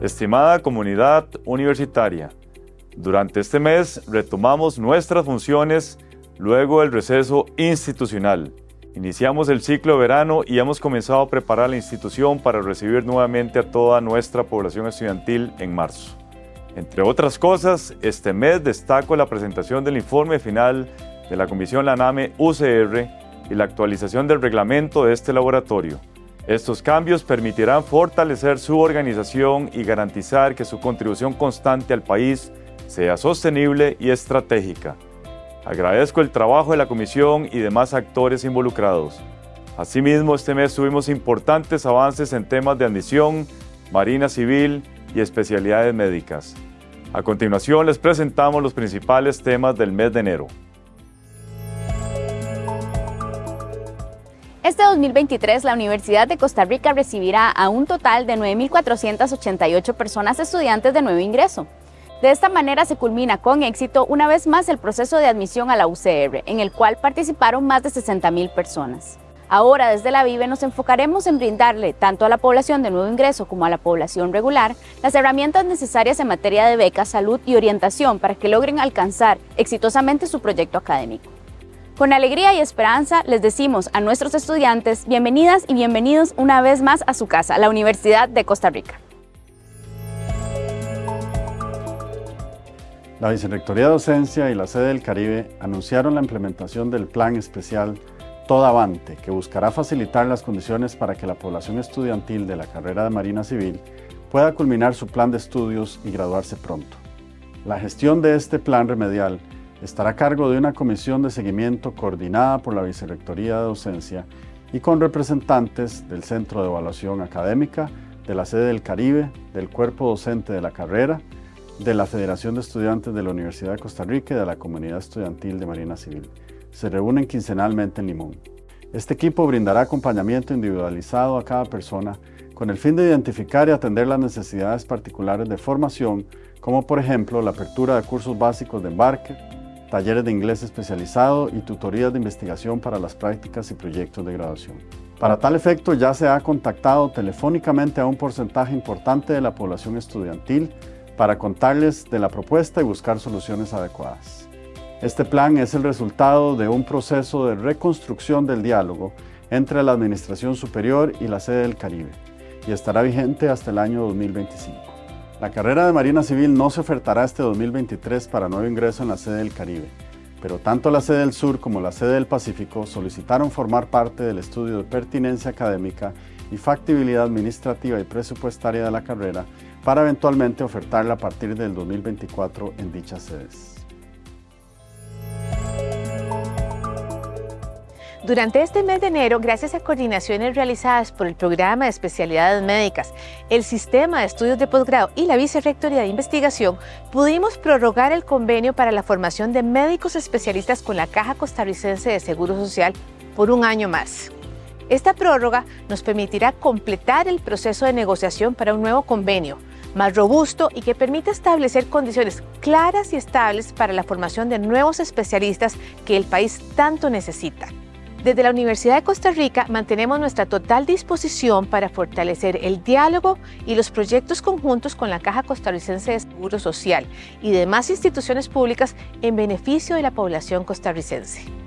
Estimada comunidad universitaria, durante este mes retomamos nuestras funciones luego del receso institucional. Iniciamos el ciclo de verano y hemos comenzado a preparar la institución para recibir nuevamente a toda nuestra población estudiantil en marzo. Entre otras cosas, este mes destaco la presentación del informe final de la Comisión LANAME UCR y la actualización del reglamento de este laboratorio. Estos cambios permitirán fortalecer su organización y garantizar que su contribución constante al país sea sostenible y estratégica. Agradezco el trabajo de la Comisión y demás actores involucrados. Asimismo, este mes tuvimos importantes avances en temas de admisión, marina civil y especialidades médicas. A continuación les presentamos los principales temas del mes de enero. Este 2023, la Universidad de Costa Rica recibirá a un total de 9.488 personas estudiantes de nuevo ingreso. De esta manera se culmina con éxito una vez más el proceso de admisión a la UCR, en el cual participaron más de 60.000 personas. Ahora, desde la VIVE, nos enfocaremos en brindarle tanto a la población de nuevo ingreso como a la población regular las herramientas necesarias en materia de becas, salud y orientación para que logren alcanzar exitosamente su proyecto académico. Con alegría y esperanza les decimos a nuestros estudiantes bienvenidas y bienvenidos una vez más a su casa, la Universidad de Costa Rica. La Vicerrectoría de Docencia y la sede del Caribe anunciaron la implementación del Plan Especial Toda Avante, que buscará facilitar las condiciones para que la población estudiantil de la carrera de Marina Civil pueda culminar su plan de estudios y graduarse pronto. La gestión de este plan remedial estará a cargo de una comisión de seguimiento coordinada por la Vicerrectoría de Docencia y con representantes del Centro de Evaluación Académica, de la sede del Caribe, del cuerpo docente de la carrera, de la Federación de Estudiantes de la Universidad de Costa Rica y de la Comunidad Estudiantil de Marina Civil. Se reúnen quincenalmente en Limón. Este equipo brindará acompañamiento individualizado a cada persona con el fin de identificar y atender las necesidades particulares de formación, como por ejemplo la apertura de cursos básicos de embarque, talleres de inglés especializado y tutorías de investigación para las prácticas y proyectos de graduación. Para tal efecto ya se ha contactado telefónicamente a un porcentaje importante de la población estudiantil para contarles de la propuesta y buscar soluciones adecuadas. Este plan es el resultado de un proceso de reconstrucción del diálogo entre la Administración Superior y la sede del Caribe y estará vigente hasta el año 2025. La carrera de Marina Civil no se ofertará este 2023 para nuevo ingreso en la sede del Caribe, pero tanto la sede del Sur como la sede del Pacífico solicitaron formar parte del estudio de pertinencia académica y factibilidad administrativa y presupuestaria de la carrera para eventualmente ofertarla a partir del 2024 en dichas sedes. Durante este mes de enero, gracias a coordinaciones realizadas por el Programa de Especialidades Médicas, el Sistema de Estudios de Posgrado y la Vicerrectoría de Investigación, pudimos prorrogar el convenio para la formación de médicos especialistas con la Caja Costarricense de Seguro Social por un año más. Esta prórroga nos permitirá completar el proceso de negociación para un nuevo convenio, más robusto y que permita establecer condiciones claras y estables para la formación de nuevos especialistas que el país tanto necesita. Desde la Universidad de Costa Rica mantenemos nuestra total disposición para fortalecer el diálogo y los proyectos conjuntos con la Caja Costarricense de Seguro Social y demás instituciones públicas en beneficio de la población costarricense.